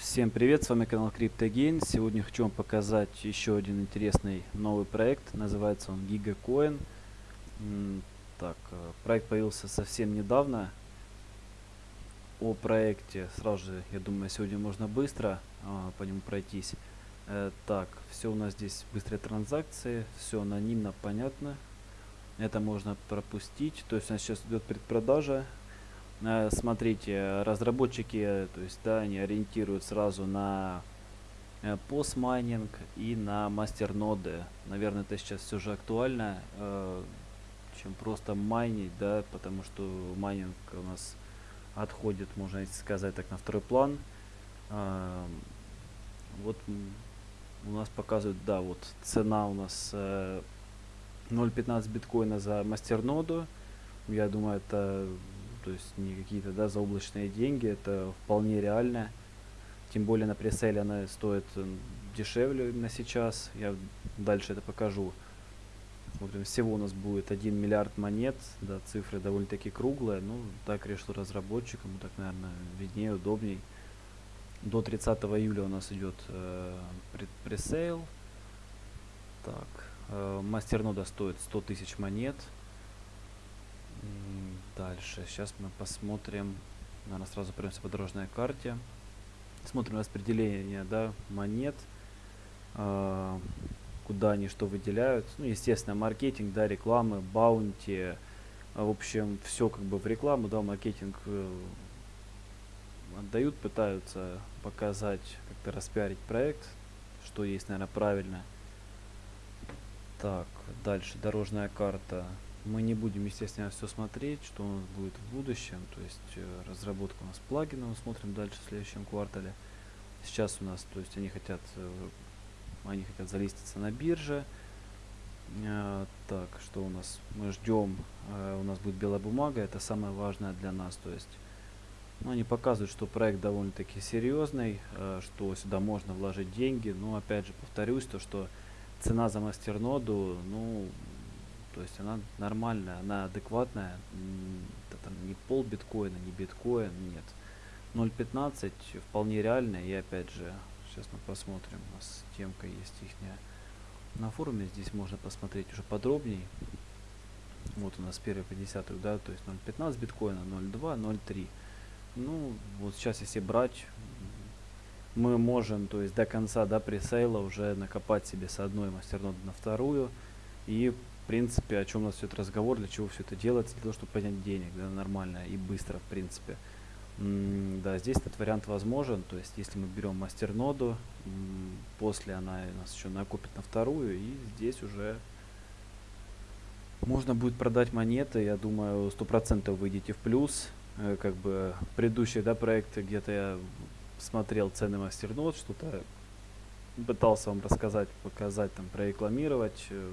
Всем привет, с вами канал CryptoGain. Сегодня хочу вам показать еще один интересный новый проект. Называется он GigaCoin. Так, э, проект появился совсем недавно. О проекте сразу же, я думаю, сегодня можно быстро а, по нему пройтись. Э, так, все у нас здесь быстрые транзакции, все анонимно, понятно. Это можно пропустить. То есть у нас сейчас идет предпродажа смотрите, разработчики, то есть, да, они ориентируют сразу на э, постмайнинг и на мастерноды. Наверное, это сейчас все же актуально, э, чем просто майнить, да, потому что майнинг у нас отходит, можно сказать так, на второй план. Вот у нас показывают, да, вот цена у нас 0.15 биткоина за мастерноду. Я думаю, это то есть не какие-то да, заоблачные деньги, это вполне реально. Тем более на преселе она стоит дешевле на сейчас, я дальше это покажу. Смотрим, всего у нас будет 1 миллиард монет, да, цифры довольно-таки круглые, ну, так решил разработчик, ему так, наверное, виднее, удобней. До 30 июля у нас идет э, пресейл. Так, э, мастернода стоит 100 тысяч монет. Дальше. Сейчас мы посмотрим. Наверное, сразу пройдемся по дорожной карте. Смотрим распределение да, монет. Э, куда они что выделяют. Ну, естественно, маркетинг, да, рекламы, баунти. В общем, все как бы в рекламу, да, маркетинг э, отдают, пытаются показать, как-то распиарить проект, что есть, наверное, правильно. Так, дальше дорожная карта. Мы не будем, естественно, все смотреть, что у нас будет в будущем. То есть э, разработка у нас плагина, мы смотрим дальше в следующем квартале. Сейчас у нас, то есть они хотят, э, они хотят залиститься на бирже. Э, так, что у нас? Мы ждем, у нас будет белая бумага, это самое важное для нас. То есть ну, они показывают, что проект довольно-таки серьезный, что сюда можно вложить деньги. Но опять же повторюсь, то что цена за мастерноду, ну, то есть она нормальная, она адекватная. Это там не пол биткоина, не биткоин, нет. 0.15 вполне реально. И опять же, сейчас мы посмотрим, у нас темка есть ихняя. На форуме здесь можно посмотреть уже подробнее. Вот у нас первый по 10, да, то есть 0.15 биткоина, 0.2, 0.3. Ну, вот сейчас если брать, мы можем, то есть до конца, до пресейла уже накопать себе с одной мастерноды на вторую. И принципе, о чем у нас все этот разговор, для чего все это делается, для того, чтобы поднять денег, да, нормально и быстро, в принципе. Да, здесь этот вариант возможен, то есть, если мы берем мастерноду, после она у нас еще накопит на вторую, и здесь уже можно будет продать монеты, я думаю, сто процентов выйдете в плюс, э, как бы предыдущие, да, проекты, где-то я смотрел цены мастернод, что-то пытался вам рассказать, показать, там, прорекламировать, э,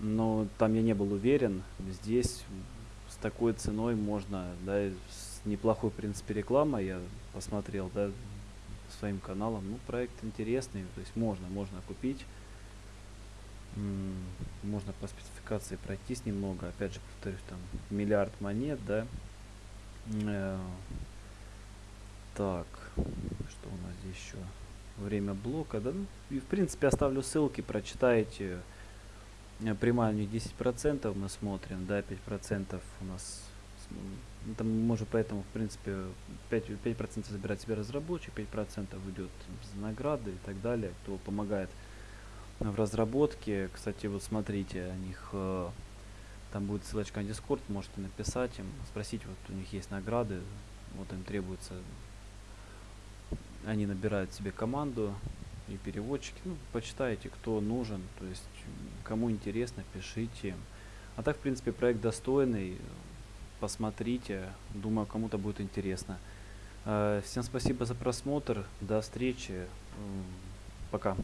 но там я не был уверен. Здесь с такой ценой можно, да, с неплохой, в принципе, рекламой, я посмотрел, да, своим каналом. Ну, проект интересный, то есть можно, можно купить. можно по спецификации пройтись немного. Опять же, повторюсь, там миллиард монет, да. Э, так, что у нас здесь еще? Время блока, да. Ну, и в принципе оставлю ссылки, прочитайте. Э, прямая у них 10% мы смотрим, да, 5% у нас, там мы поэтому, в принципе, 5%, 5 забирать себе разработчик, 5% идет за награды и так далее, кто помогает в разработке. Кстати, вот смотрите, у них э, там будет ссылочка на Discord, можете написать им, спросить, вот у них есть награды, вот им требуется, они набирают себе команду, и переводчики. Ну, почитайте, кто нужен, то есть кому интересно, пишите. А так, в принципе, проект достойный. Посмотрите, думаю, кому-то будет интересно. Э, всем спасибо за просмотр. До встречи. Пока.